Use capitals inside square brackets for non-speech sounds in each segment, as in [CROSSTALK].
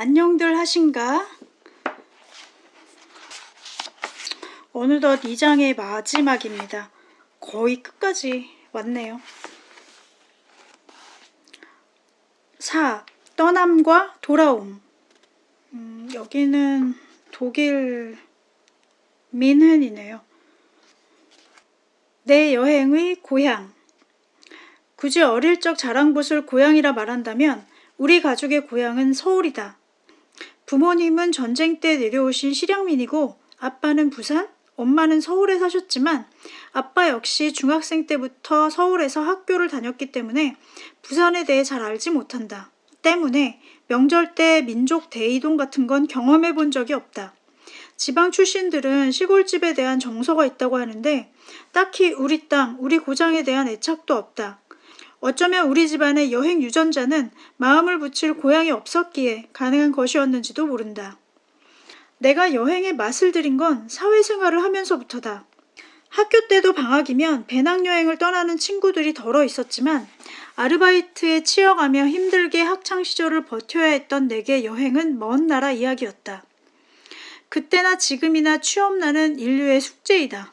안녕들 하신가? 어느덧 2장의 마지막입니다. 거의 끝까지 왔네요. 4. 떠남과 돌아옴 음, 여기는 독일 민헨이네요. 내 여행의 고향 굳이 어릴 적 자랑곳을 고향이라 말한다면 우리 가족의 고향은 서울이다. 부모님은 전쟁 때 내려오신 실향민이고 아빠는 부산, 엄마는 서울에 사셨지만 아빠 역시 중학생 때부터 서울에서 학교를 다녔기 때문에 부산에 대해 잘 알지 못한다. 때문에 명절 때 민족 대이동 같은 건 경험해 본 적이 없다. 지방 출신들은 시골집에 대한 정서가 있다고 하는데 딱히 우리 땅, 우리 고장에 대한 애착도 없다. 어쩌면 우리 집안의 여행 유전자는 마음을 붙일 고향이 없었기에 가능한 것이었는지도 모른다. 내가 여행의 맛을 들인 건 사회생활을 하면서부터다. 학교 때도 방학이면 배낭여행을 떠나는 친구들이 덜어 있었지만 아르바이트에 치여가며 힘들게 학창시절을 버텨야 했던 내게 여행은 먼 나라 이야기였다. 그때나 지금이나 취업나는 인류의 숙제이다.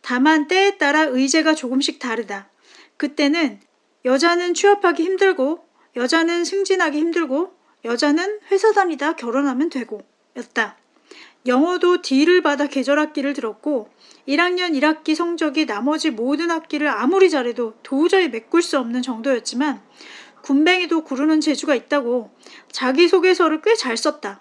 다만 때에 따라 의제가 조금씩 다르다. 그때는 여자는 취업하기 힘들고 여자는 승진하기 힘들고 여자는 회사 다니다 결혼하면 되고 였다. 영어도 D를 받아 계절 학기를 들었고 1학년 1학기 성적이 나머지 모든 학기를 아무리 잘해도 도저히 메꿀 수 없는 정도였지만 군뱅이도 구르는 재주가 있다고 자기소개서를 꽤 잘 썼다.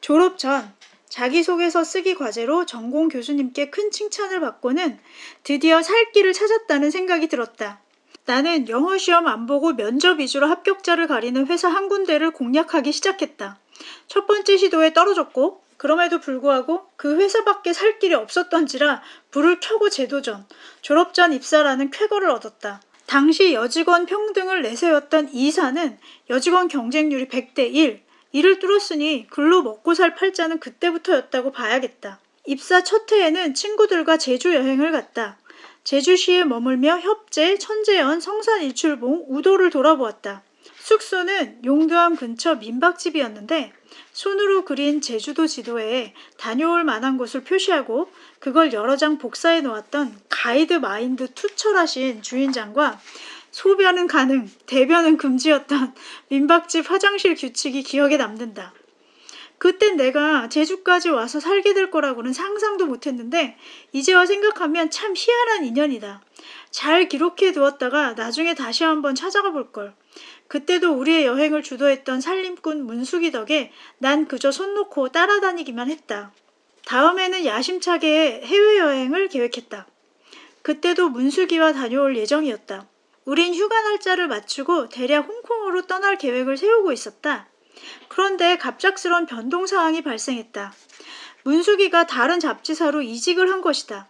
졸업 전 자기소개서 쓰기 과제로 전공 교수님께 큰 칭찬을 받고는 드디어 살 길을 찾았다는 생각이 들었다. 나는 영어 시험 안 보고 면접 위주로 합격자를 가리는 회사 한 군데를 공략하기 시작했다. 첫 번째 시도에 떨어졌고 그럼에도 불구하고 그 회사밖에 살 길이 없었던지라 불을 켜고 재도전, 졸업 전 입사라는 쾌거를 얻었다. 당시 여직원 평등을 내세웠던 이사는 여직원 경쟁률이 100대 1, 이를 뚫었으니 글로 먹고 살 팔자는 그때부터였다고 봐야겠다. 입사 첫 해에는 친구들과 제주 여행을 갔다. 제주시에 머물며 협재, 천재연, 성산일출봉, 우도를 돌아보았다. 숙소는 용두암 근처 민박집이었는데 손으로 그린 제주도 지도에 다녀올 만한 곳을 표시하고 그걸 여러 장 복사해 놓았던 가이드 마인드 투철하신 주인장과 소변은 가능, 대변은 금지였던 민박집 화장실 규칙이 기억에 남는다. 그땐 내가 제주까지 와서 살게 될 거라고는 상상도 못했는데 이제와 생각하면 참 희한한 인연이다. 잘 기록해 두었다가 나중에 다시 한번 찾아가 볼걸. 그때도 우리의 여행을 주도했던 살림꾼 문숙이 덕에 난 그저 손 놓고 따라다니기만 했다. 다음에는 야심차게 해외여행을 계획했다. 그때도 문숙이와 다녀올 예정이었다. 우린 휴가 날짜를 맞추고 대략 홍콩으로 떠날 계획을 세우고 있었다. 그런데 갑작스런 변동사항이 발생했다. 문숙이가 다른 잡지사로 이직을 한 것이다.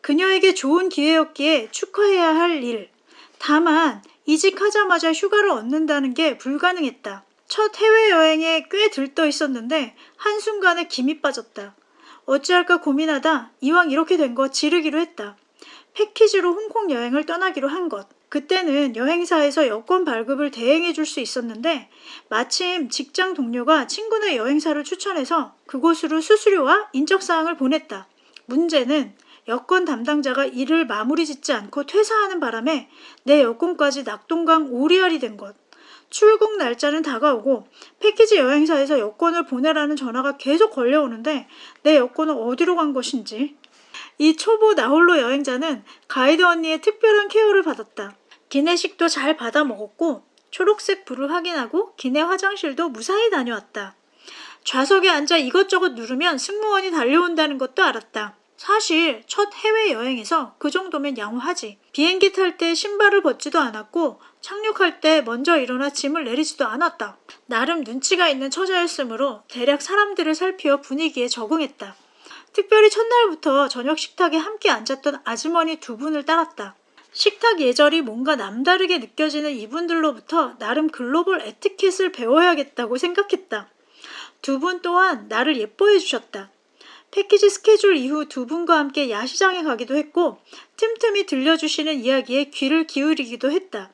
그녀에게 좋은 기회였기에 축하해야 할 일. 다만 이직하자마자 휴가를 얻는다는 게 불가능했다. 첫 해외여행에 꽤 들떠 있었는데 한순간에 김이 빠졌다. 어찌할까 고민하다 이왕 이렇게 된 거 지르기로 했다. 패키지로 홍콩 여행을 떠나기로 한 것. 그때는 여행사에서 여권 발급을 대행해 줄 수 있었는데 마침 직장 동료가 친구네 여행사를 추천해서 그곳으로 수수료와 인적사항을 보냈다. 문제는 여권 담당자가 일을 마무리 짓지 않고 퇴사하는 바람에 내 여권까지 낙동강 오리알이 된 것. 출국 날짜는 다가오고 패키지 여행사에서 여권을 보내라는 전화가 계속 걸려오는데 내 여권은 어디로 간 것인지. 이 초보 나홀로 여행자는 가이드 언니의 특별한 케어를 받았다. 기내식도 잘 받아 먹었고 초록색 불을 확인하고 기내 화장실도 무사히 다녀왔다. 좌석에 앉아 이것저것 누르면 승무원이 달려온다는 것도 알았다. 사실 첫 해외여행에서 그 정도면 양호하지. 비행기 탈 때 신발을 벗지도 않았고 착륙할 때 먼저 일어나 짐을 내리지도 않았다. 나름 눈치가 있는 처자였으므로 대략 사람들을 살피어 분위기에 적응했다. 특별히 첫날부터 저녁 식탁에 함께 앉았던 아주머니 두 분을 따랐다. 식탁 예절이 뭔가 남다르게 느껴지는 이분들로부터 나름 글로벌 에티켓을 배워야겠다고 생각했다. 두 분 또한 나를 예뻐해 주셨다. 패키지 스케줄 이후 두 분과 함께 야시장에 가기도 했고 틈틈이 들려주시는 이야기에 귀를 기울이기도 했다.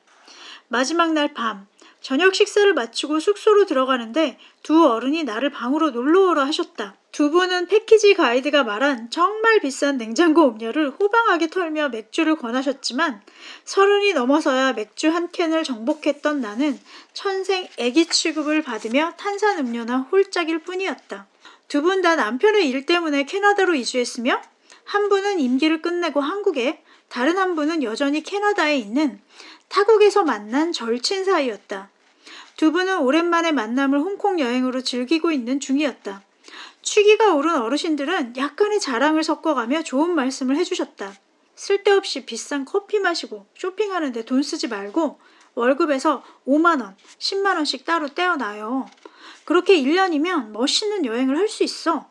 마지막 날 밤, 저녁 식사를 마치고 숙소로 들어가는데 두 어른이 나를 방으로 놀러오라 하셨다. 두 분은 패키지 가이드가 말한 정말 비싼 냉장고 음료를 호방하게 털며 맥주를 권하셨지만 서른이 넘어서야 맥주 한 캔을 정복했던 나는 천생 애기 취급을 받으며 탄산 음료나 홀짝일 뿐이었다. 두 분 다 남편의 일 때문에 캐나다로 이주했으며 한 분은 임기를 끝내고 한국에 다른 한 분은 여전히 캐나다에 있는 타국에서 만난 절친 사이였다. 두 분은 오랜만에 만남을 홍콩 여행으로 즐기고 있는 중이었다. 취기가 오른 어르신들은 약간의 자랑을 섞어가며 좋은 말씀을 해주셨다. 쓸데없이 비싼 커피 마시고 쇼핑하는데 돈 쓰지 말고 월급에서 5만원, 10만원씩 따로 떼어놔요. 그렇게 1년이면 멋있는 여행을 할 수 있어.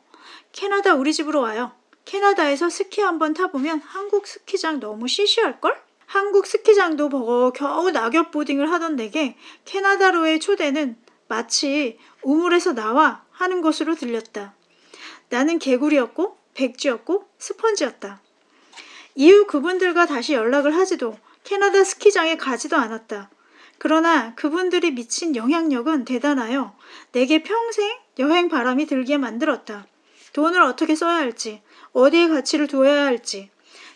캐나다 우리 집으로 와요. 캐나다에서 스키 한번 타보면 한국 스키장 너무 시시할걸? 한국 스키장도 보고 겨우 낙엽 보딩을 하던 내게 캐나다로의 초대는 마치 우물에서 나와 하는 것으로 들렸다. 나는 개구리였고 백지였고 스펀지였다. 이후 그분들과 다시 연락을 하지도 캐나다 스키장에 가지도 않았다. 그러나 그분들이 미친 영향력은 대단하여 내게 평생 여행 바람이 들게 만들었다. 돈을 어떻게 써야 할지, 어디에 가치를 두어야 할지,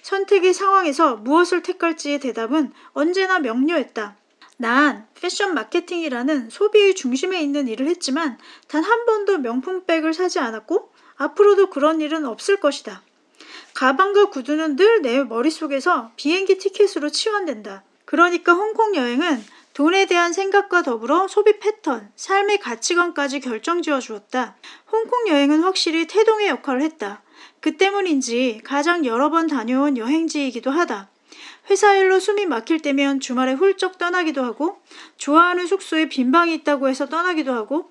선택의 상황에서 무엇을 택할지의 대답은 언제나 명료했다. 난 패션 마케팅이라는 소비의 중심에 있는 일을 했지만 단 한 번도 명품백을 사지 않았고 앞으로도 그런 일은 없을 것이다. 가방과 구두는 늘 내 머릿속에서 비행기 티켓으로 치환된다. 그러니까 홍콩 여행은 돈에 대한 생각과 더불어 소비 패턴, 삶의 가치관까지 결정지어 주었다. 홍콩 여행은 확실히 태동의 역할을 했다. 그 때문인지 가장 여러 번 다녀온 여행지이기도 하다. 회사 일로 숨이 막힐 때면 주말에 훌쩍 떠나기도 하고, 좋아하는 숙소에 빈 방이 있다고 해서 떠나기도 하고,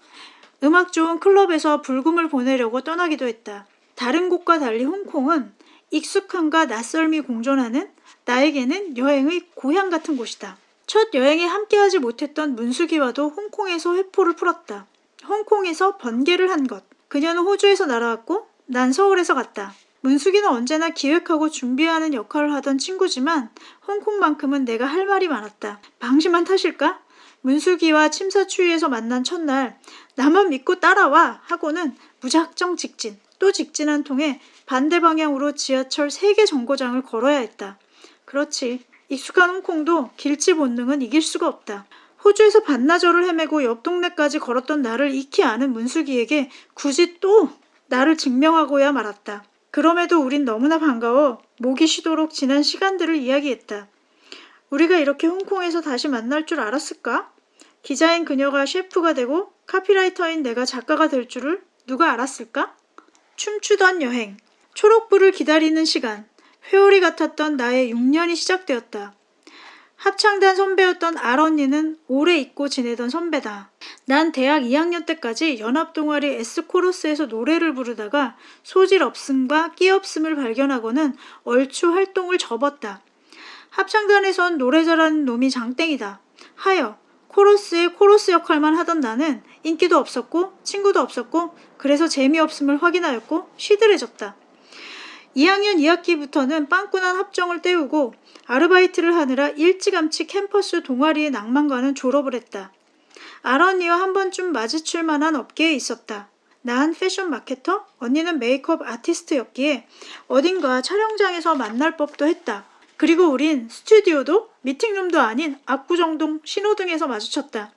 음악 좋은 클럽에서 불금을 보내려고 떠나기도 했다. 다른 곳과 달리 홍콩은 익숙함과 낯설미 공존하는 나에게는 여행의 고향 같은 곳이다. 첫 여행에 함께하지 못했던 문수기와도 홍콩에서 회포를 풀었다. 홍콩에서 번개를 한 것. 그녀는 호주에서 날아왔고 난 서울에서 갔다. 문숙이는 언제나 기획하고 준비하는 역할을 하던 친구지만 홍콩만큼은 내가 할 말이 많았다. 방심한 탓일까? 문숙이와 침사추위에서 만난 첫날 나만 믿고 따라와 하고는 무작정 직진 또 직진 한 통에 반대 방향으로 지하철 3개 정거장을 걸어야 했다. 그렇지 익숙한 홍콩도 길치 본능은 이길 수가 없다. 호주에서 반나절을 헤매고 옆 동네까지 걸었던 나를 익히 아는 문숙이에게 굳이 또 나를 증명하고야 말았다. 그럼에도 우린 너무나 반가워 목이 쉬도록 지난 시간들을 이야기했다. 우리가 이렇게 홍콩에서 다시 만날 줄 알았을까? 기자인 그녀가 셰프가 되고 카피라이터인 내가 작가가 될 줄을 누가 알았을까? 춤추던 여행, 초록불을 기다리는 시간, 회오리 같았던 나의 6년이 시작되었다. 합창단 선배였던 알 언니는 오래 잊고 지내던 선배다. 난 대학 2학년 때까지 연합동아리 S코러스에서 노래를 부르다가 소질 없음과 끼 없음을 발견하고는 얼추 활동을 접었다. 합창단에선 노래 잘하는 놈이 장땡이다. 하여 코러스의 코러스 역할만 하던 나는 인기도 없었고 친구도 없었고 그래서 재미없음을 확인하였고 시들해졌다. 2학년 2학기부터는 빵꾸난 학점을 때우고 아르바이트를 하느라 일찌감치 캠퍼스 동아리의 낭만과는 졸업을 했다. 아언니와 한 번쯤 마주칠 만한 업계에 있었다. 난 패션 마케터, 언니는 메이크업 아티스트였기에 어딘가 촬영장에서 만날 법도 했다. 그리고 우린 스튜디오도 미팅룸도 아닌 압구정동 신호등에서 마주쳤다.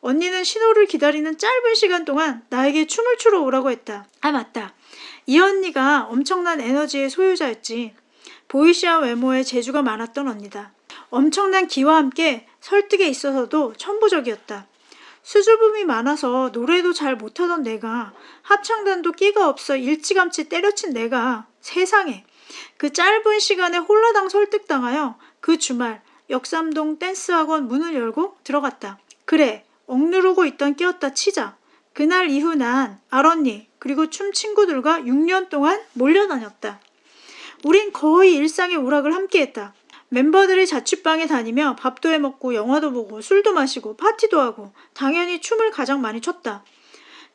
언니는 신호를 기다리는 짧은 시간 동안 나에게 춤을 추러 오라고 했다. 아 맞다. 이 언니가 엄청난 에너지의 소유자였지. 보이시한 외모에 재주가 많았던 언니다. 엄청난 기와 함께 설득에 있어서도 천부적이었다. 수줍음이 많아서 노래도 잘 못하던 내가 합창단도 끼가 없어 일찌감치 때려친 내가 세상에 그 짧은 시간에 홀라당 설득당하여 그 주말 역삼동 댄스학원 문을 열고 들어갔다. 그래 억누르고 있던 끼었다 치자. 그날 이후 난 알언니 그리고 춤 친구들과 6년 동안 몰려다녔다. 우린 거의 일상의 오락을 함께했다. 멤버들이 자취방에 다니며 밥도 해먹고 영화도 보고 술도 마시고 파티도 하고 당연히 춤을 가장 많이 췄다.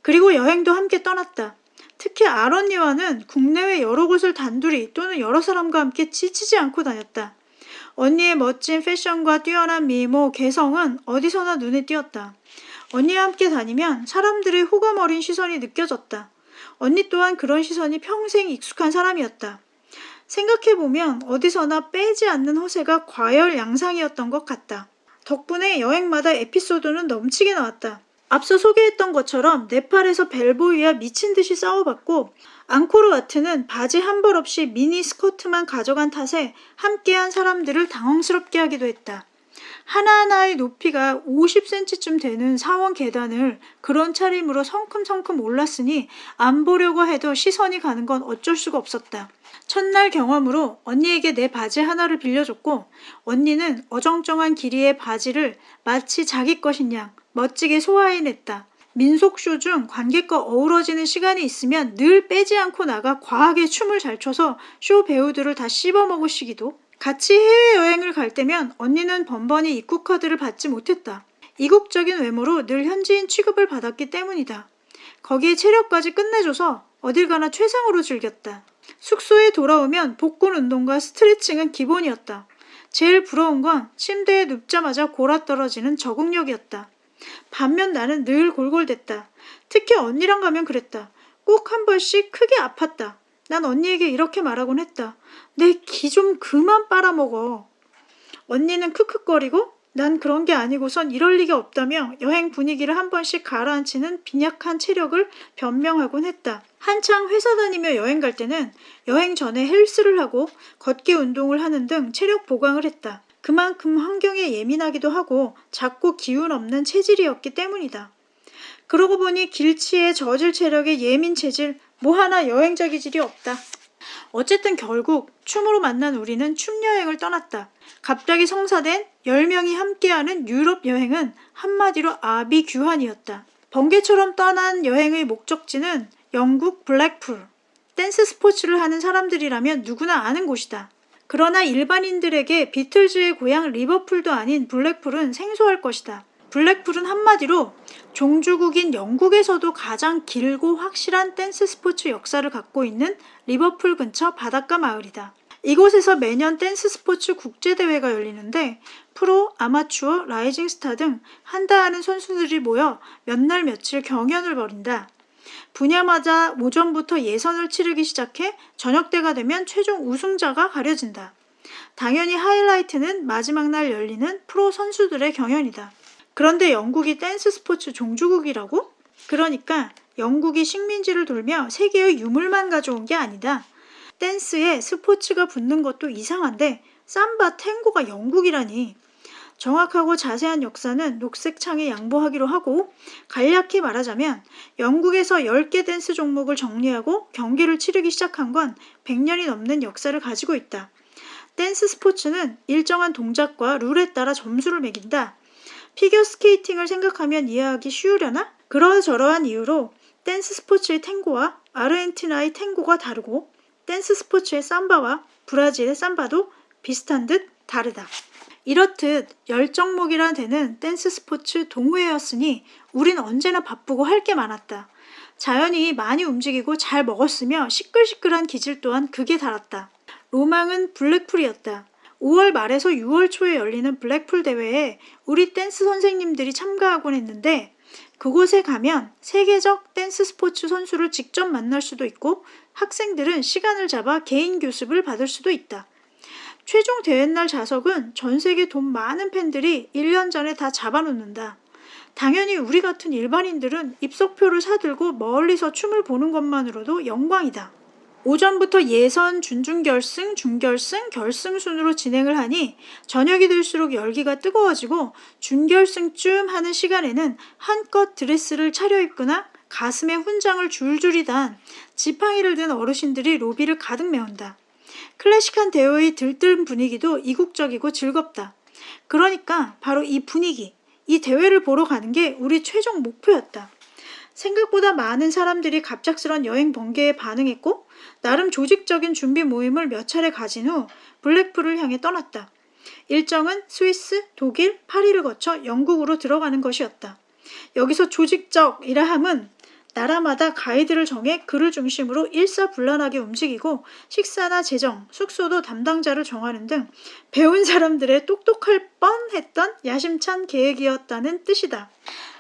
그리고 여행도 함께 떠났다. 특히 알 언니와는 국내외 여러 곳을 단둘이 또는 여러 사람과 함께 지치지 않고 다녔다. 언니의 멋진 패션과 뛰어난 미모, 개성은 어디서나 눈에 띄었다. 언니와 함께 다니면 사람들의 호감 어린 시선이 느껴졌다. 언니 또한 그런 시선이 평생 익숙한 사람이었다. 생각해보면 어디서나 빼지 않는 허세가 과열 양상이었던 것 같다. 덕분에 여행마다 에피소드는 넘치게 나왔다. 앞서 소개했던 것처럼 네팔에서 벨보이와 미친 듯이 싸워봤고 앙코르와트는 바지 한 벌 없이 미니 스커트만 가져간 탓에 함께한 사람들을 당황스럽게 하기도 했다. 하나하나의 높이가 50cm쯤 되는 사원 계단을 그런 차림으로 성큼성큼 올랐으니 안 보려고 해도 시선이 가는 건 어쩔 수가 없었다. 첫날 경험으로 언니에게 내 바지 하나를 빌려줬고 언니는 어정쩡한 길이의 바지를 마치 자기 것인 양 멋지게 소화해냈다. 민속쇼 중 관객과 어우러지는 시간이 있으면 늘 빼지 않고 나가 과하게 춤을 잘 춰서 쇼 배우들을 다 씹어먹으시기도 같이 해외여행을 갈 때면 언니는 번번이 입국 카드를 받지 못했다. 이국적인 외모로 늘 현지인 취급을 받았기 때문이다. 거기에 체력까지 끝내줘서 어딜 가나 최상으로 즐겼다. 숙소에 돌아오면 복근 운동과 스트레칭은 기본이었다. 제일 부러운 건 침대에 눕자마자 골아 떨어지는 적응력이었다. 반면 나는 늘 골골댔다. 특히 언니랑 가면 그랬다. 꼭 한 번씩 크게 아팠다. 난 언니에게 이렇게 말하곤 했다. 내 기 좀 그만 빨아먹어. 언니는 크크거리고 난 그런 게 아니고선 이럴 리가 없다며 여행 분위기를 한 번씩 가라앉히는 빈약한 체력을 변명하곤 했다. 한창 회사 다니며 여행 갈 때는 여행 전에 헬스를 하고 걷기 운동을 하는 등 체력 보강을 했다. 그만큼 환경에 예민하기도 하고 작고 기운 없는 체질이었기 때문이다. 그러고 보니 길치에 저질 체력에 예민 체질 뭐 하나 여행자 기질이 없다. 어쨌든 결국 춤으로 만난 우리는 춤 여행을 떠났다. 갑자기 성사된 10명이 함께하는 유럽 여행은 한마디로 아비규환이었다. 번개처럼 떠난 여행의 목적지는 영국 블랙풀. 댄스 스포츠를 하는 사람들이라면 누구나 아는 곳이다. 그러나 일반인들에게 비틀즈의 고향 리버풀도 아닌 블랙풀은 생소할 것이다. 블랙풀은 한마디로 종주국인 영국에서도 가장 길고 확실한 댄스 스포츠 역사를 갖고 있는 리버풀 근처 바닷가 마을이다. 이곳에서 매년 댄스 스포츠 국제대회가 열리는데 프로, 아마추어, 라이징 스타 등 한다 하는 선수들이 모여 몇 날 며칠 경연을 벌인다. 분야마다 오전부터 예선을 치르기 시작해 저녁 때가 되면 최종 우승자가 가려진다. 당연히 하이라이트는 마지막 날 열리는 프로 선수들의 경연이다. 그런데 영국이 댄스 스포츠 종주국이라고? 그러니까 영국이 식민지를 돌며 세계의 유물만 가져온 게 아니다. 댄스에 스포츠가 붙는 것도 이상한데 삼바 탱고가 영국이라니. 정확하고 자세한 역사는 녹색 창에 양보하기로 하고 간략히 말하자면 영국에서 10개 댄스 종목을 정리하고 경기를 치르기 시작한 건 100년이 넘는 역사를 가지고 있다. 댄스 스포츠는 일정한 동작과 룰에 따라 점수를 매긴다. 피겨 스케이팅을 생각하면 이해하기 쉬우려나? 그러저러한 이유로 댄스 스포츠의 탱고와 아르헨티나의 탱고가 다르고 댄스 스포츠의 삼바와 브라질의 삼바도 비슷한 듯 다르다. 이렇듯 열정목이란 데는 댄스 스포츠 동호회였으니 우린 언제나 바쁘고 할 게 많았다. 자연히 많이 움직이고 잘 먹었으며 시끌시끌한 기질 또한 극에 달했다. 로망은 블랙풀이었다. 5월 말에서 6월 초에 열리는 블랙풀 대회에 우리 댄스 선생님들이 참가하곤 했는데 그곳에 가면 세계적 댄스 스포츠 선수를 직접 만날 수도 있고 학생들은 시간을 잡아 개인 교습을 받을 수도 있다. 최종 대회날 좌석은 전 세계 돈 많은 팬들이 1년 전에 다 잡아놓는다. 당연히 우리 같은 일반인들은 입석표를 사들고 멀리서 춤을 보는 것만으로도 영광이다. 오전부터 예선, 준중결승, 중결승, 결승 순으로 진행을 하니 저녁이 될수록 열기가 뜨거워지고 준결승쯤 하는 시간에는 한껏 드레스를 차려입거나 가슴에 훈장을 줄줄이 단 지팡이를 든 어르신들이 로비를 가득 메운다. 클래식한 대회의 들뜬 분위기도 이국적이고 즐겁다. 그러니까 바로 이 분위기, 이 대회를 보러 가는 게 우리 최종 목표였다. 생각보다 많은 사람들이 갑작스런 여행 번개에 반응했고 나름 조직적인 준비 모임을 몇 차례 가진 후 블랙풀을 향해 떠났다. 일정은 스위스, 독일, 파리를 거쳐 영국으로 들어가는 것이었다. 여기서 조직적이라 함은 나라마다 가이드를 정해 그를 중심으로 일사불란하게 움직이고 식사나 재정, 숙소도 담당자를 정하는 등 배운 사람들의 똑똑할 뻔했던 야심찬 계획이었다는 뜻이다.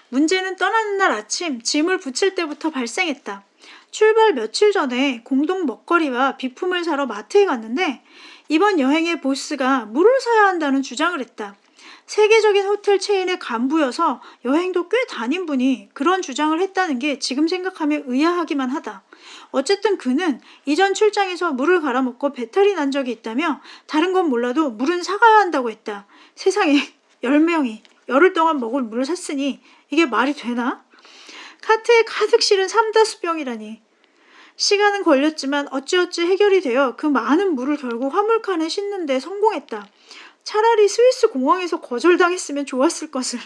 문제는 떠나는 날 아침 짐을 붙일 때부터 발생했다. 출발 며칠 전에 공동 먹거리와 비품을 사러 마트에 갔는데 이번 여행의 보스가 물을 사야 한다는 주장을 했다. 세계적인 호텔 체인의 간부여서 여행도 꽤 다닌 분이 그런 주장을 했다는 게 지금 생각하면 의아하기만 하다. 어쨌든 그는 이전 출장에서 물을 갈아먹고 배탈이 난 적이 있다며 다른 건 몰라도 물은 사가야 한다고 했다. 세상에 [LAUGHS] 10명이 열흘 동안 먹을 물을 샀으니 이게 말이 되나? 카트에 가득 실은 삼다수병이라니. 시간은 걸렸지만 어찌어찌 해결이 되어 그 많은 물을 결국 화물칸에 싣는 데 성공했다. 차라리 스위스 공항에서 거절당했으면 좋았을 것을.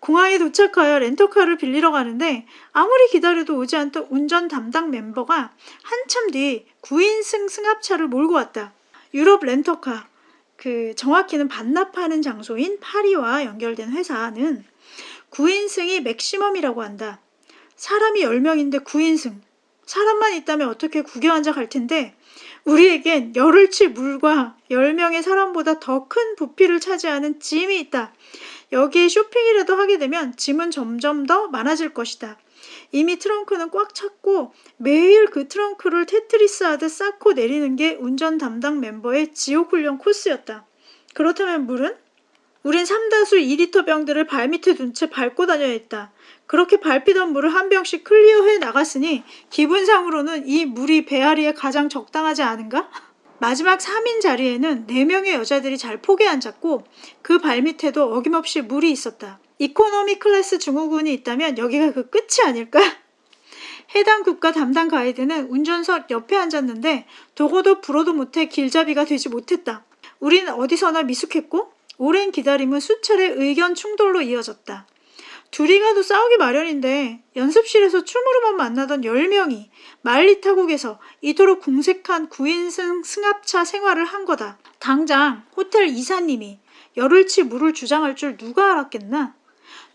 공항에 도착하여 렌터카를 빌리러 가는데 아무리 기다려도 오지 않던 운전 담당 멤버가 한참 뒤 9인승 승합차를 몰고 왔다. 유럽 렌터카, 그 정확히는 반납하는 장소인 파리와 연결된 회사는 9인승이 맥시멈이라고 한다. 사람이 10명인데 9인승. 사람만 있다면 어떻게 앉아 갈 텐데 우리에겐 열흘치 물과 10명의 사람보다 더 큰 부피를 차지하는 짐이 있다. 여기에 쇼핑이라도 하게 되면 짐은 점점 더 많아질 것이다. 이미 트렁크는 꽉 찼고 매일 그 트렁크를 테트리스 하듯 쌓고 내리는 게 운전 담당 멤버의 지옥 훈련 코스였다. 그렇다면 물은? 우린 삼다수 2리터 병들을 발밑에 둔 채 밟고 다녀야 했다. 그렇게 밟히던 물을 한 병씩 클리어해 나갔으니 기분상으로는 이 물이 배앓이에 가장 적당하지 않은가? 마지막 3인 자리에는 4명의 여자들이 잘 포개 앉았고 그 발밑에도 어김없이 물이 있었다. 이코노미 클래스 증후군이 있다면 여기가 그 끝이 아닐까? 해당 국가 담당 가이드는 운전석 옆에 앉았는데 도고도 불어도 못해 길잡이가 되지 못했다. 우린 어디서나 미숙했고 오랜 기다림은 수차례 의견 충돌로 이어졌다. 둘이 가도 싸우기 마련인데 연습실에서 춤으로만 만나던 10명이 말리 타국에서 이토록 궁색한 9인승 승합차 생활을 한 거다. 당장 호텔 이사님이 열흘치 물을 주장할 줄 누가 알았겠나?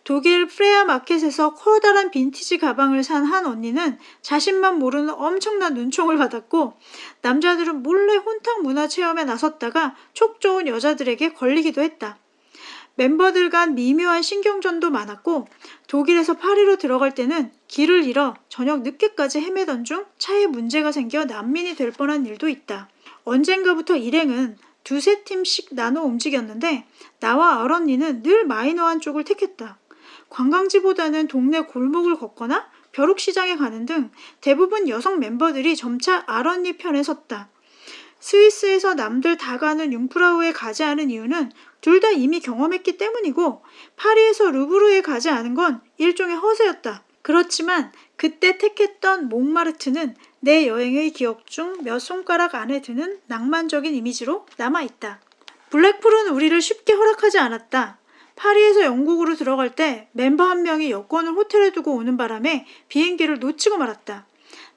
독일 프레야 마켓에서 커다란 빈티지 가방을 산 한 언니는 자신만 모르는 엄청난 눈총을 받았고 남자들은 몰래 혼탕 문화 체험에 나섰다가 촉 좋은 여자들에게 걸리기도 했다. 멤버들 간 미묘한 신경전도 많았고 독일에서 파리로 들어갈 때는 길을 잃어 저녁 늦게까지 헤매던 중 차에 문제가 생겨 난민이 될 뻔한 일도 있다. 언젠가부터 일행은 두세 팀씩 나눠 움직였는데 나와 아런니는 늘 마이너한 쪽을 택했다. 관광지보다는 동네 골목을 걷거나 벼룩시장에 가는 등 대부분 여성 멤버들이 점차 아런니 편에 섰다. 스위스에서 남들 다 가는 융프라우에 가지 않은 이유는 둘 다 이미 경험했기 때문이고 파리에서 루브르에 가지 않은 건 일종의 허세였다. 그렇지만 그때 택했던 몽마르트는 내 여행의 기억 중 몇 손가락 안에 드는 낭만적인 이미지로 남아있다. 블랙풀은 우리를 쉽게 허락하지 않았다. 파리에서 영국으로 들어갈 때 멤버 한 명이 여권을 호텔에 두고 오는 바람에 비행기를 놓치고 말았다.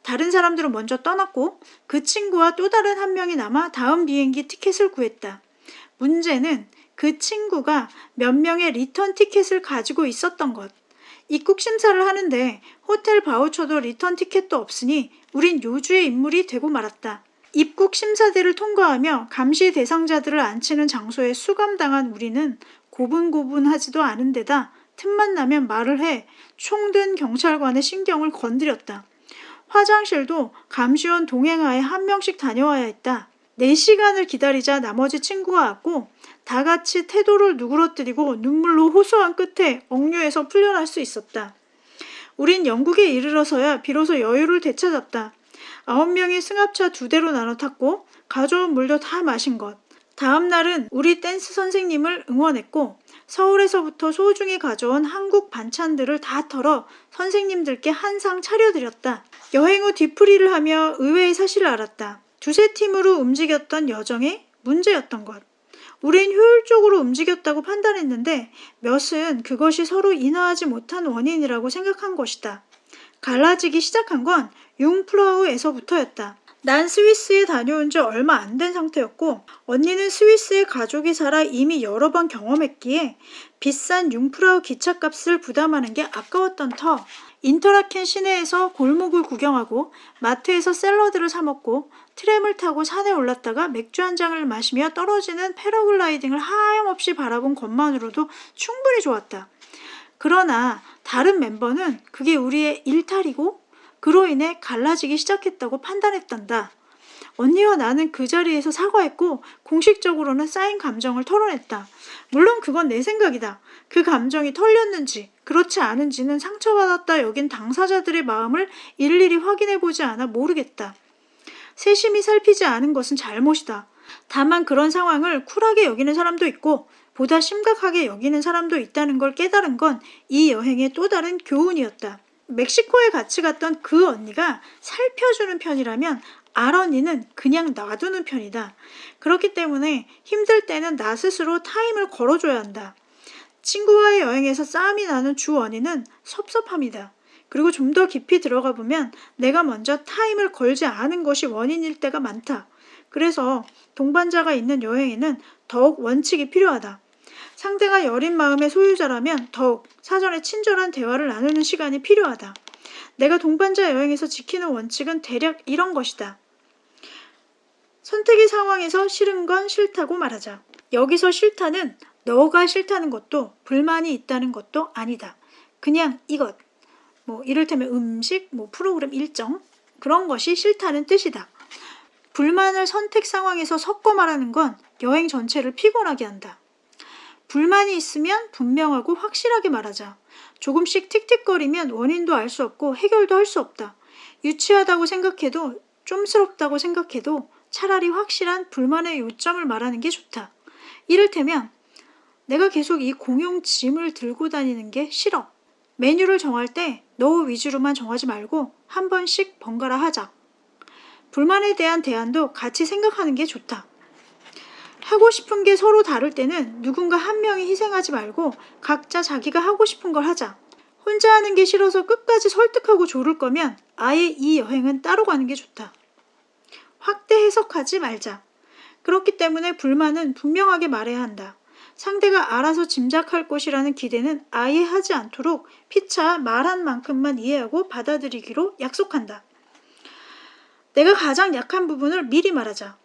다른 사람들은 먼저 떠났고 그 친구와 또 다른 한 명이 남아 다음 비행기 티켓을 구했다. 문제는 그 친구가 몇 명의 리턴 티켓을 가지고 있었던 것. 입국 심사를 하는데 호텔 바우처도 리턴 티켓도 없으니 우린 요주의 인물이 되고 말았다. 입국 심사대를 통과하며 감시 대상자들을 앉히는 장소에 수감당한 우리는 고분고분하지도 않은 데다 틈만 나면 말을 해 총든 경찰관의 신경을 건드렸다. 화장실도 감시원 동행하에 한 명씩 다녀와야 했다. 4시간을 기다리자 나머지 친구가 왔고 다 같이 태도를 누그러뜨리고 눈물로 호소한 끝에 억류에서 풀려날 수 있었다. 우린 영국에 이르러서야 비로소 여유를 되찾았다. 아홉 명이 승합차 두 대로 나눠 탔고 가져온 물도 다 마신 것. 다음 날은 우리 댄스 선생님을 응원했고 서울에서부터 소중히 가져온 한국 반찬들을 다 털어 선생님들께 한 상 차려드렸다. 여행 후 뒤풀이를 하며 의외의 사실을 알았다. 두세 팀으로 움직였던 여정의 문제였던 것. 우린 효율적으로 움직였다고 판단했는데 몇은 그것이 서로 인하하지 못한 원인이라고 생각한 것이다. 갈라지기 시작한 건 융프라우에서부터였다. 난 스위스에 다녀온 지 얼마 안 된 상태였고 언니는 스위스에 가족이 살아 이미 여러 번 경험했기에 비싼 융프라우 기차값을 부담하는 게 아까웠던 터 인터라켄 시내에서 골목을 구경하고 마트에서 샐러드를 사 먹고 트램을 타고 산에 올랐다가 맥주 한 잔을 마시며 떨어지는 패러글라이딩을 하염없이 바라본 것만으로도 충분히 좋았다. 그러나 다른 멤버는 그게 우리의 일탈이고 그로 인해 갈라지기 시작했다고 판단했단다. 언니와 나는 그 자리에서 사과했고 공식적으로는 쌓인 감정을 털어냈다. 물론 그건 내 생각이다. 그 감정이 털렸는지 그렇지 않은지는 상처받았다 여긴 당사자들의 마음을 일일이 확인해보지 않아 모르겠다. 세심히 살피지 않은 것은 잘못이다. 다만 그런 상황을 쿨하게 여기는 사람도 있고 보다 심각하게 여기는 사람도 있다는 걸 깨달은 건 이 여행의 또 다른 교훈이었다. 멕시코에 같이 갔던 그 언니가 살펴주는 편이라면 알 언니는 그냥 놔두는 편이다. 그렇기 때문에 힘들 때는 나 스스로 타임을 걸어줘야 한다. 친구와의 여행에서 싸움이 나는 주 원인은 섭섭함이다. 그리고 좀 더 깊이 들어가 보면 내가 먼저 타임을 걸지 않은 것이 원인일 때가 많다. 그래서 동반자가 있는 여행에는 더욱 원칙이 필요하다. 상대가 여린 마음의 소유자라면 더욱 사전에 친절한 대화를 나누는 시간이 필요하다. 내가 동반자 여행에서 지키는 원칙은 대략 이런 것이다. 선택의 상황에서 싫은 건 싫다고 말하자. 여기서 싫다는 너가 싫다는 것도 불만이 있다는 것도 아니다. 그냥 이것. 뭐 이를테면 음식, 뭐 프로그램 일정 그런 것이 싫다는 뜻이다. 불만을 선택 상황에서 섞어 말하는 건 여행 전체를 피곤하게 한다. 불만이 있으면 분명하고 확실하게 말하자. 조금씩 틱틱거리면 원인도 알 수 없고 해결도 할 수 없다. 유치하다고 생각해도 좀스럽다고 생각해도 차라리 확실한 불만의 요점을 말하는 게 좋다. 이를테면 내가 계속 이 공용 짐을 들고 다니는 게 싫어. 메뉴를 정할 때 너 위주로만 정하지 말고 한 번씩 번갈아 하자. 불만에 대한 대안도 같이 생각하는 게 좋다. 하고 싶은 게 서로 다를 때는 누군가 한 명이 희생하지 말고 각자 자기가 하고 싶은 걸 하자. 혼자 하는 게 싫어서 끝까지 설득하고 조를 거면 아예 이 여행은 따로 가는 게 좋다. 확대 해석하지 말자. 그렇기 때문에 불만은 분명하게 말해야 한다. 상대가 알아서 짐작할 것이라는 기대는 아예 하지 않도록 피차 말한 만큼만 이해하고 받아들이기로 약속한다. 내가 가장 약한 부분을 미리 말하자.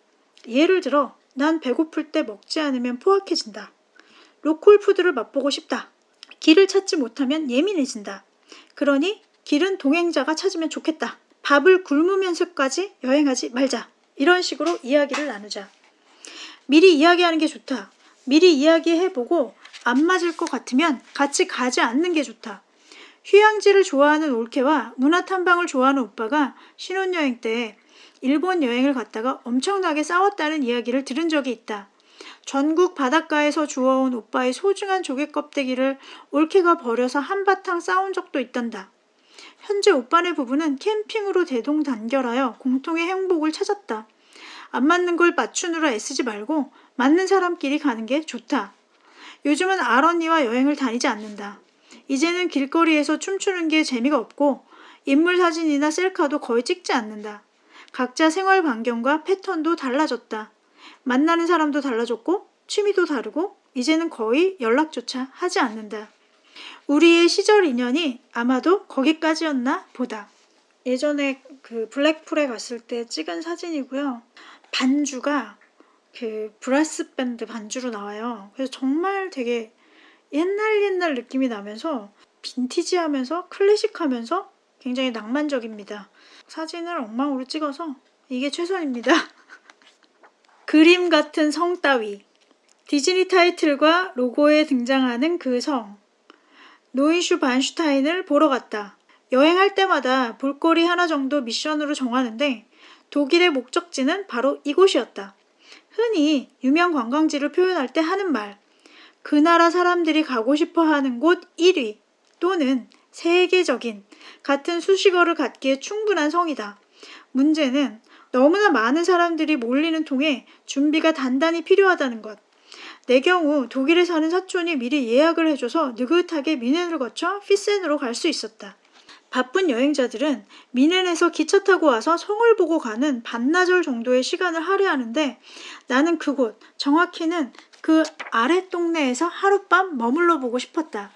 예를 들어, 난 배고플 때 먹지 않으면 포악해진다. 로컬 푸드를 맛보고 싶다. 길을 찾지 못하면 예민해진다. 그러니 길은 동행자가 찾으면 좋겠다. 밥을 굶으면서까지 여행하지 말자. 이런 식으로 이야기를 나누자. 미리 이야기하는 게 좋다. 미리 이야기해보고 안 맞을 것 같으면 같이 가지 않는 게 좋다. 휴양지를 좋아하는 올케와 문화 탐방을 좋아하는 오빠가 신혼여행 때 일본 여행을 갔다가 엄청나게 싸웠다는 이야기를 들은 적이 있다. 전국 바닷가에서 주워온 오빠의 소중한 조개 껍데기를 올케가 버려서 한바탕 싸운 적도 있단다. 현재 오빠네 부부는 캠핑으로 대동단결하여 공통의 행복을 찾았다. 안 맞는 걸 맞추느라 애쓰지 말고 맞는 사람끼리 가는 게 좋다. 요즘은 알 언니와 여행을 다니지 않는다. 이제는 길거리에서 춤추는 게 재미가 없고 인물 사진이나 셀카도 거의 찍지 않는다. 각자 생활 반경과 패턴도 달라졌다. 만나는 사람도 달라졌고 취미도 다르고 이제는 거의 연락조차 하지 않는다. 우리의 시절 인연이 아마도 거기까지였나 보다. 예전에 그 블랙풀에 갔을 때 찍은 사진이고요. 반주가 그 브라스 밴드 반주로 나와요. 그래서 정말 되게 옛날 옛날 느낌이 나면서 빈티지하면서 클래식하면서 굉장히 낭만적입니다. 사진을 엉망으로 찍어서 이게 최선입니다. [LAUGHS] 그림 같은 성 따위 디즈니 타이틀과 로고에 등장하는 그 성. 노이슈 반슈타인을 보러 갔다. 여행할 때마다 볼거리 하나 정도 미션으로 정하는데 독일의 목적지는 바로 이곳이었다. 흔히 유명 관광지를 표현할 때 하는 말. 그 나라 사람들이 가고 싶어 하는 곳 1위 또는 세계적인 같은 수식어를 갖기에 충분한 성이다. 문제는 너무나 많은 사람들이 몰리는 통에 준비가 단단히 필요하다는 것. 내 경우 독일에 사는 사촌이 미리 예약을 해줘서 느긋하게 미넨을 거쳐 피센으로 갈 수 있었다. 바쁜 여행자들은 미넨에서 기차 타고 와서 성을 보고 가는 반나절 정도의 시간을 할애하는데 나는 그곳, 정확히는 그 아랫 동네에서 하룻밤 머물러 보고 싶었다.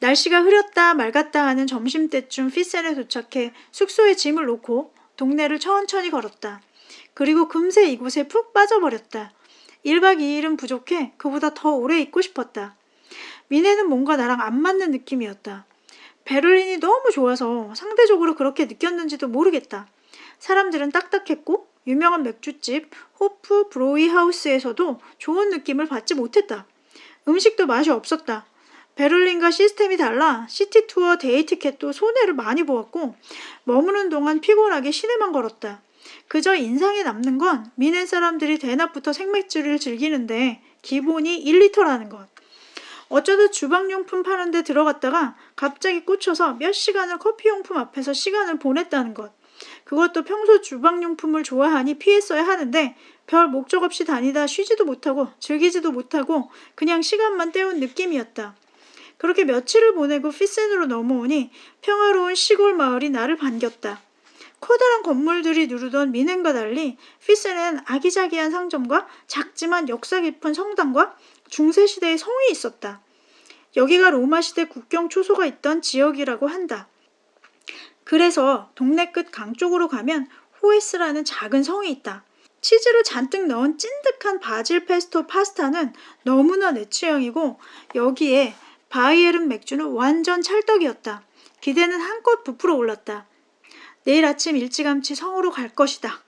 날씨가 흐렸다 맑았다 하는 점심때쯤 피센에 도착해 숙소에 짐을 놓고 동네를 천천히 걸었다. 그리고 금세 이곳에 푹 빠져버렸다. 1박 2일은 부족해 그보다 더 오래 있고 싶었다. 미네는 뭔가 나랑 안 맞는 느낌이었다. 베를린이 너무 좋아서 상대적으로 그렇게 느꼈는지도 모르겠다. 사람들은 딱딱했고 유명한 맥주집 호프 브로이 하우스에서도 좋은 느낌을 받지 못했다. 음식도 맛이 없었다. 베를린과 시스템이 달라 시티 투어 데이 티켓도 손해를 많이 보았고 머무는 동안 피곤하게 시내만 걸었다. 그저 인상에 남는 건 뮌헨 사람들이 대낮부터 생맥주를 즐기는데 기본이 1리터라는 것. 어쩌다 주방용품 파는 데 들어갔다가 갑자기 꽂혀서 몇 시간을 커피용품 앞에서 시간을 보냈다는 것. 그것도 평소 주방용품을 좋아하니 피했어야 하는데 별 목적 없이 다니다 쉬지도 못하고 즐기지도 못하고 그냥 시간만 때운 느낌이었다. 그렇게 며칠을 보내고 피센으로 넘어오니 평화로운 시골 마을이 나를 반겼다. 커다란 건물들이 누르던 미넨과 달리 피센엔 아기자기한 상점과 작지만 역사 깊은 성당과 중세시대의 성이 있었다. 여기가 로마시대 국경 초소가 있던 지역이라고 한다. 그래서 동네 끝 강 쪽으로 가면 호에스라는 작은 성이 있다. 치즈를 잔뜩 넣은 찐득한 바질 페스토 파스타는 너무나 내 취향이고 여기에 바이에른 맥주는 완전 찰떡이었다. 기대는 한껏 부풀어 올랐다. 내일 아침 일찌감치 성으로 갈 것이다.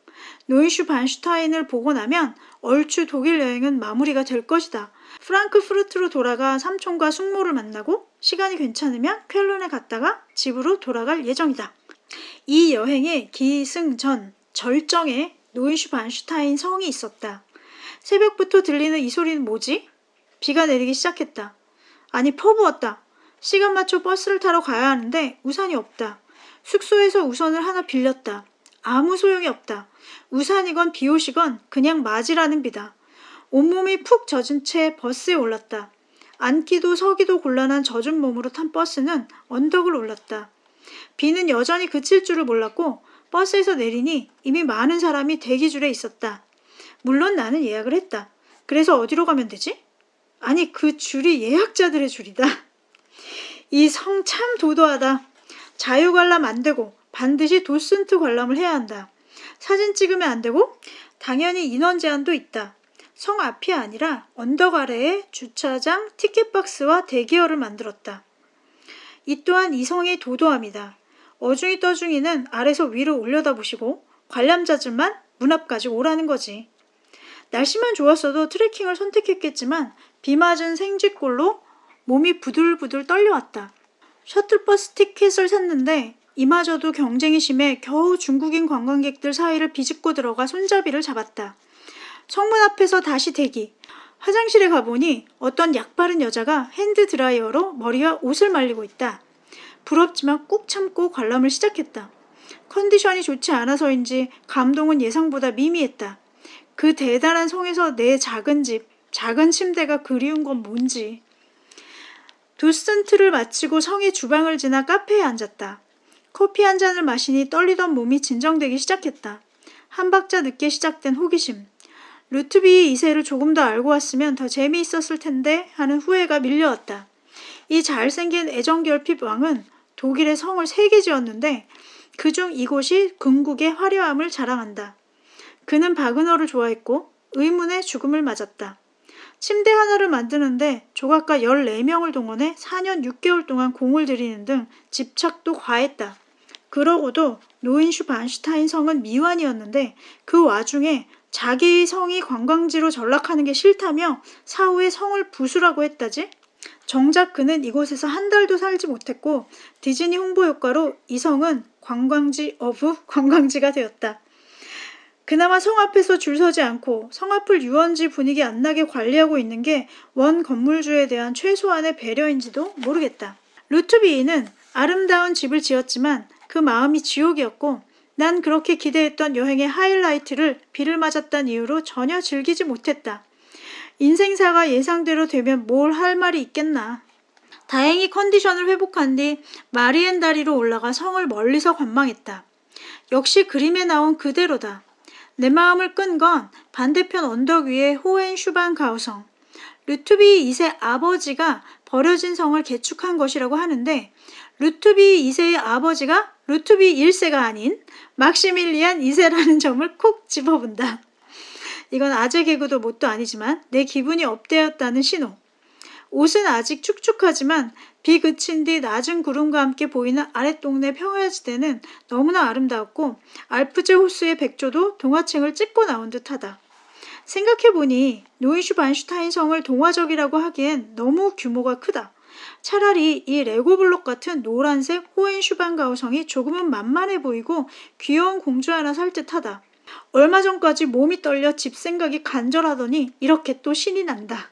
노이슈 반슈타인을 보고 나면 얼추 독일 여행은 마무리가 될 것이다. 프랑크푸르트로 돌아가 삼촌과 숙모를 만나고 시간이 괜찮으면 쾰른에 갔다가 집으로 돌아갈 예정이다. 이 여행의 기승전 절정에 노이슈 반슈타인 성이 있었다. 새벽부터 들리는 이 소리는 뭐지? 비가 내리기 시작했다. 아니 퍼부었다. 시간 맞춰 버스를 타러 가야 하는데 우산이 없다. 숙소에서 우산을 하나 빌렸다. 아무 소용이 없다. 우산이건 비옷이건 그냥 맞으라는 비다. 온몸이 푹 젖은 채 버스에 올랐다. 앉기도 서기도 곤란한 젖은 몸으로 탄 버스는 언덕을 올랐다. 비는 여전히 그칠 줄을 몰랐고 버스에서 내리니 이미 많은 사람이 대기줄에 있었다. 물론 나는 예약을 했다. 그래서 어디로 가면 되지? 아니 그 줄이 예약자들의 줄이다. 이 성 참 도도하다. 자유 관람 안 되고 반드시 도슨트 관람을 해야 한다. 사진 찍으면 안 되고 당연히 인원 제한도 있다. 성 앞이 아니라 언덕 아래에 주차장, 티켓박스와 대기열을 만들었다. 이 또한 이 성의 도도함이다. 어중이 떠중이는 아래서 위로 올려다보시고 관람자들만 문 앞까지 오라는 거지. 날씨만 좋았어도 트레킹을 선택했겠지만 비 맞은 생쥐꼴로 몸이 부들부들 떨려왔다. 셔틀버스 티켓을 샀는데 이마저도 경쟁이 심해 겨우 중국인 관광객들 사이를 비집고 들어가 손잡이를 잡았다. 성문 앞에서 다시 대기. 화장실에 가보니 어떤 약 바른 여자가 핸드 드라이어로 머리와 옷을 말리고 있다. 부럽지만 꾹 참고 관람을 시작했다. 컨디션이 좋지 않아서인지 감동은 예상보다 미미했다. 그 대단한 성에서 내 작은 집, 작은 침대가 그리운 건 뭔지. 도슨트를 마치고 성의 주방을 지나 카페에 앉았다. 커피 한 잔을 마시니 떨리던 몸이 진정되기 시작했다. 한 박자 늦게 시작된 호기심. 루트비 2세를 조금 더 알고 왔으면 더 재미있었을 텐데 하는 후회가 밀려왔다. 이 잘생긴 애정결핍 왕은 독일의 성을 세 개 지었는데 그중 이곳이 궁극의 화려함을 자랑한다. 그는 바그너를 좋아했고 의문의 죽음을 맞았다. 침대 하나를 만드는데 조각가 14명을 동원해 4년 6개월 동안 공을 들이는 등 집착도 과했다. 그러고도 노인 슈 반슈타인 성은 미완이었는데 그 와중에 자기의 성이 관광지로 전락하는 게 싫다며 사후에 성을 부수라고 했다지? 정작 그는 이곳에서 한 달도 살지 못했고 디즈니 홍보 효과로 이 성은 관광지 어부 관광지가 되었다. 그나마 성 앞에서 줄 서지 않고 성 앞을 유원지 분위기 안 나게 관리하고 있는 게 원 건물주에 대한 최소한의 배려인지도 모르겠다. 루트비이는 아름다운 집을 지었지만 그 마음이 지옥이었고 난 그렇게 기대했던 여행의 하이라이트를 비를 맞았다는 이유로 전혀 즐기지 못했다. 인생사가 예상대로 되면 뭘 할 말이 있겠나. 다행히 컨디션을 회복한 뒤 마리엔 다리로 올라가 성을 멀리서 관망했다. 역시 그림에 나온 그대로다. 내 마음을 끈 건 반대편 언덕 위의 호엔 슈반 가우성. 루트비 2세 아버지가 버려진 성을 개축한 것이라고 하는데 루트비 2세의 아버지가 루트비 1세가 아닌 막시밀리안 2세라는 [LAUGHS] 점을 콕 집어본다. 이건 아재 개그도 뭣도 아니지만 내 기분이 업되었다는 신호. 옷은 아직 축축하지만 비 그친 뒤 낮은 구름과 함께 보이는 아랫동네 평야지대는 너무나 아름다웠고 알프즈 호수의 백조도 동화책을 찍고 나온 듯하다. 생각해보니 노이슈반슈타인 성을 동화적이라고 하기엔 너무 규모가 크다. 차라리 이 레고블록 같은 노란색 호엔슈반가우 성이 조금은 만만해 보이고 귀여운 공주 하나 살 듯하다. 얼마 전까지 몸이 떨려 집 생각이 간절하더니 이렇게 또 신이 난다.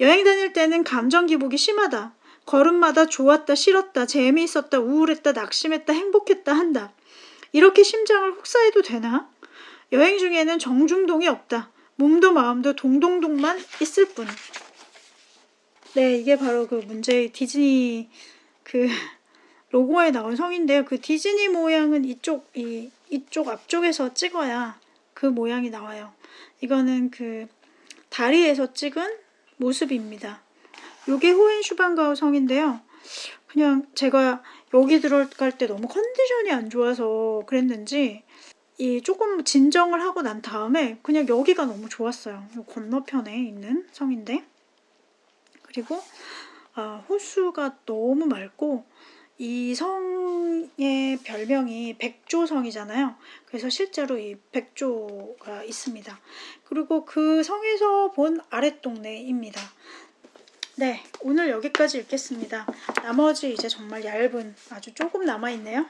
여행 다닐 때는 감정 기복이 심하다. 걸음마다 좋았다, 싫었다, 재미있었다, 우울했다, 낙심했다, 행복했다 한다. 이렇게 심장을 혹사해도 되나? 여행 중에는 정중동이 없다. 몸도 마음도 동동동만 있을 뿐. 네, 이게 바로 그 문제의 디즈니 그 [LAUGHS] 로고에 나온 성인데요. 그 디즈니 모양은 이쪽 이 이쪽 앞쪽에서 찍어야 그 모양이 나와요. 이거는 그 다리에서 찍은 모습입니다. 요게 호엔슈반가우 성인데요. 그냥 제가 여기 들어갈 때 너무 컨디션이 안 좋아서 그랬는지 이 조금 진정을 하고 난 다음에 그냥 여기가 너무 좋았어요. 요 건너편에 있는 성인데 그리고 아, 호수가 너무 맑고 이 성의 별명이 백조성이잖아요. 그래서 실제로 이 백조가 있습니다. 그리고 그 성에서 본 아랫동네입니다. 네, 오늘 여기까지 읽겠습니다. 나머지 이제 정말 얇은 아주 조금 남아있네요.